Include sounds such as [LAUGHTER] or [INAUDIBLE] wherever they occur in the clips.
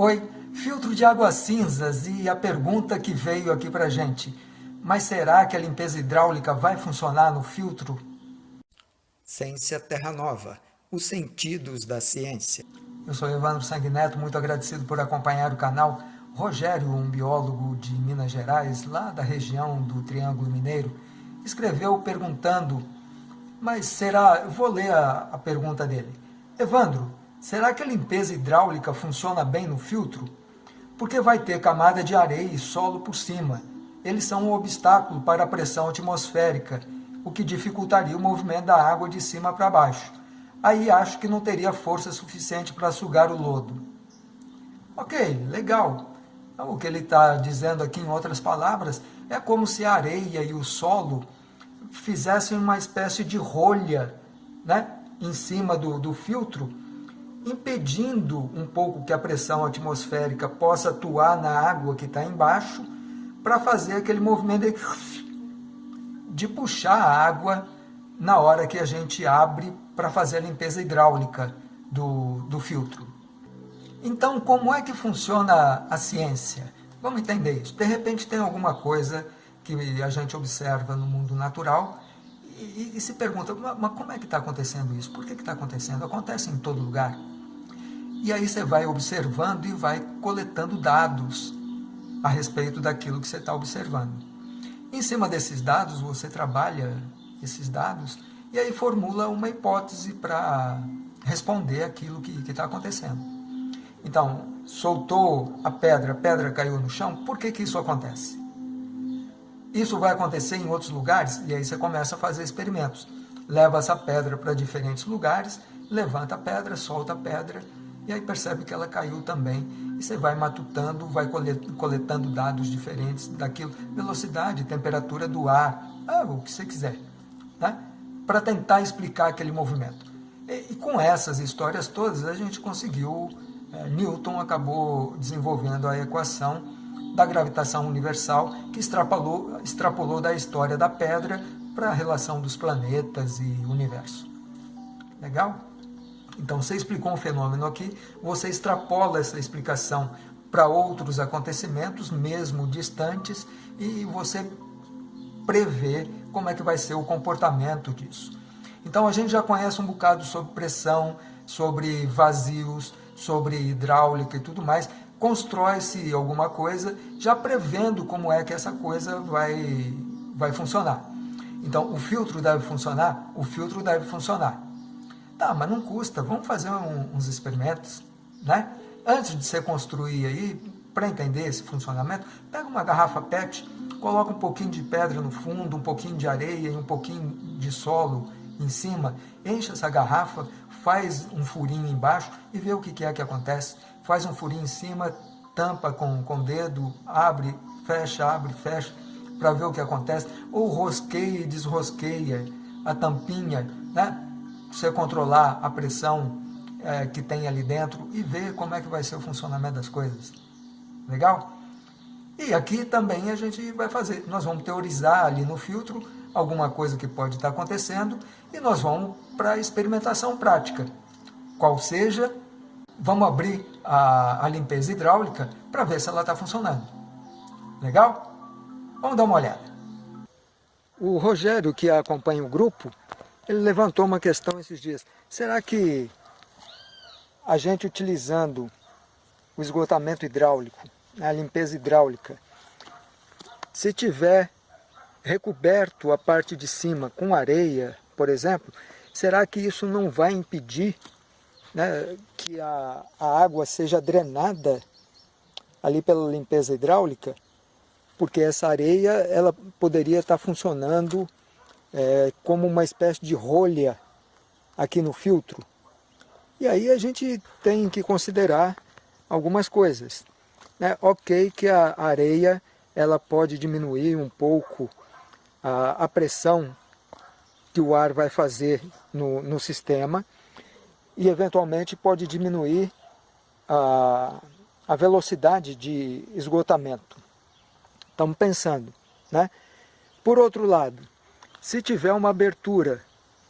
Oi, filtro de águas cinzas e a pergunta que veio aqui para gente. Mas será que a limpeza hidráulica vai funcionar no filtro? Ciência Terra Nova, os sentidos da ciência. Eu sou Evandro Sanguineto, muito agradecido por acompanhar o canal. Rogério, um biólogo de Minas Gerais, lá da região do Triângulo Mineiro, escreveu perguntando, mas será, eu vou ler a, a pergunta dele. Evandro, será que a limpeza hidráulica funciona bem no filtro? Porque vai ter camada de areia e solo por cima. Eles são um obstáculo para a pressão atmosférica, o que dificultaria o movimento da água de cima para baixo. Aí acho que não teria força suficiente para sugar o lodo. Ok, legal. Então, o que ele está dizendo aqui, em outras palavras, é como se a areia e o solo fizessem uma espécie de rolha né, em cima do, do filtro, impedindo um pouco que a pressão atmosférica possa atuar na água que está embaixo, para fazer aquele movimento de, puxar a água na hora que a gente abre para fazer a limpeza hidráulica do, do filtro. Então, como é que funciona a ciência? Vamos entender isso. De repente tem alguma coisa que a gente observa no mundo natural e, e se pergunta, mas como é que está acontecendo isso? Por que está acontecendo? Acontece em todo lugar. E aí você vai observando e vai coletando dados a respeito daquilo que você está observando. Em cima desses dados, você trabalha esses dados e aí formula uma hipótese para responder aquilo que está acontecendo. Então, soltou a pedra, a pedra caiu no chão, por que, que isso acontece? Isso vai acontecer em outros lugares? E aí você começa a fazer experimentos. Leva essa pedra para diferentes lugares, levanta a pedra, solta a pedra, e aí percebe que ela caiu também. E você vai matutando, vai coletando dados diferentes daquilo, velocidade, temperatura do ar, ah, o que você quiser, né? para tentar explicar aquele movimento. E, e, com essas histórias todas, a gente conseguiu, é, Newton acabou desenvolvendo a equação da gravitação universal, que extrapolou, extrapolou da história da pedra para a relação dos planetas e universo. Legal? Então, você explicou um fenômeno aqui, você extrapola essa explicação para outros acontecimentos, mesmo distantes, e você prevê como é que vai ser o comportamento disso. Então, a gente já conhece um bocado sobre pressão, sobre vazios, sobre hidráulica e tudo mais, constrói-se alguma coisa já prevendo como é que essa coisa vai, vai funcionar. Então, o filtro deve funcionar? O filtro deve funcionar. Tá, mas não custa, vamos fazer um, uns experimentos, né? Antes de você construir aí, para entender esse funcionamento, pega uma garrafa PET, coloca um pouquinho de pedra no fundo, um pouquinho de areia e um pouquinho de solo em cima, enche essa garrafa, faz um furinho embaixo e vê o que é que acontece. Faz um furinho em cima, tampa com, com o dedo, abre, fecha, abre, fecha, para ver o que acontece. Ou rosqueia e desrosqueia a tampinha, né? você controlar a pressão é, que tem ali dentro e ver como é que vai ser o funcionamento das coisas. Legal? E aqui também a gente vai fazer, nós vamos teorizar ali no filtro alguma coisa que pode estar acontecendo e nós vamos para a experimentação prática. Qual seja, vamos abrir a, a limpeza hidráulica para ver se ela está funcionando. Legal? Vamos dar uma olhada. O Rogério, que acompanha o grupo, ele levantou uma questão esses dias. Será que a gente utilizando o esgotamento hidráulico, a limpeza hidráulica, se tiver recoberto a parte de cima com areia, por exemplo, será que isso não vai impedir né, que a, a água seja drenada ali pela limpeza hidráulica? Porque essa areia ela poderia estar funcionando é, como uma espécie de rolha aqui no filtro. E aí a gente tem que considerar algumas coisas. Né? Ok que a areia ela pode diminuir um pouco a, a pressão que o ar vai fazer no, no sistema e eventualmente pode diminuir a, a velocidade de esgotamento. Estamos pensando. Né? Por outro lado, se tiver uma abertura,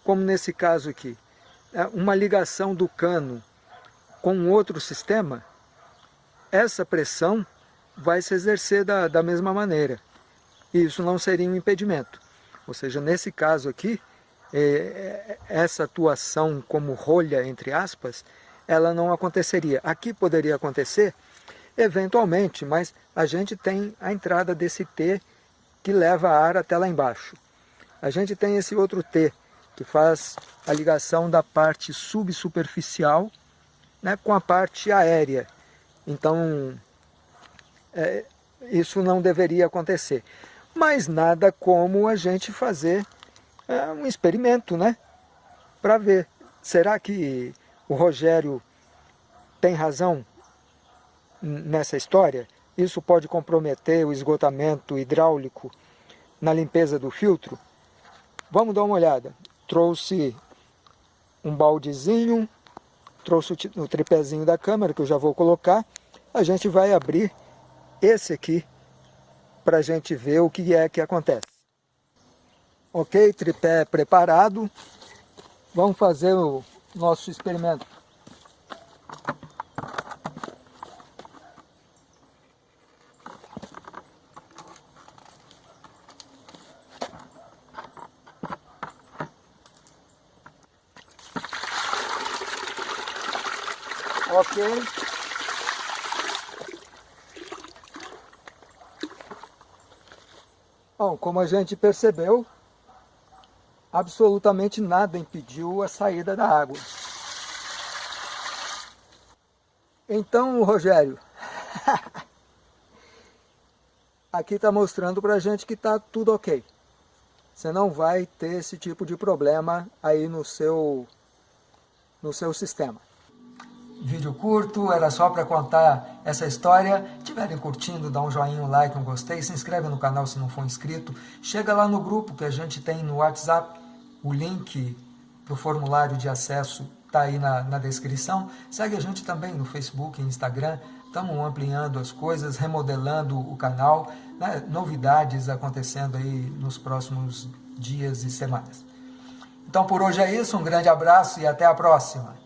como nesse caso aqui, é, uma ligação do cano com outro sistema, essa pressão vai se exercer da, da mesma maneira. E isso não seria um impedimento. Ou seja, nesse caso aqui, essa atuação como rolha, entre aspas, ela não aconteceria. Aqui poderia acontecer, eventualmente, mas a gente tem a entrada desse T que leva ar até lá embaixo. A gente tem esse outro T, que faz a ligação da parte subsuperficial né, com a parte aérea. Então, é, isso não deveria acontecer. Mas nada como a gente fazer é, um experimento, né? Para ver, será que o Rogério tem razão nessa história? Isso pode comprometer o esgotamento hidráulico na limpeza do filtro? Vamos dar uma olhada. Trouxe um baldezinho, trouxe o tripézinho da câmera, que eu já vou colocar. A gente vai abrir esse aqui para a gente ver o que é que acontece. Ok, tripé preparado. Vamos fazer o nosso experimento. Ok. Bom, como a gente percebeu, absolutamente nada impediu a saída da água. Então, Rogério, [LAUGHS] aqui está mostrando para a gente que está tudo ok. Você não vai ter esse tipo de problema aí no seu, no seu sistema vídeo curto, era só para contar essa história. Estiverem curtindo, dá um joinha, um like, um gostei, se inscreve no canal se não for inscrito. Chega lá no grupo que a gente tem no WhatsApp, o link para o formulário de acesso está aí na, na descrição. Segue a gente também no Facebook e Instagram. Estamos ampliando as coisas, remodelando o canal, né? novidades acontecendo aí nos próximos dias e semanas. Então por hoje é isso, um grande abraço e até a próxima.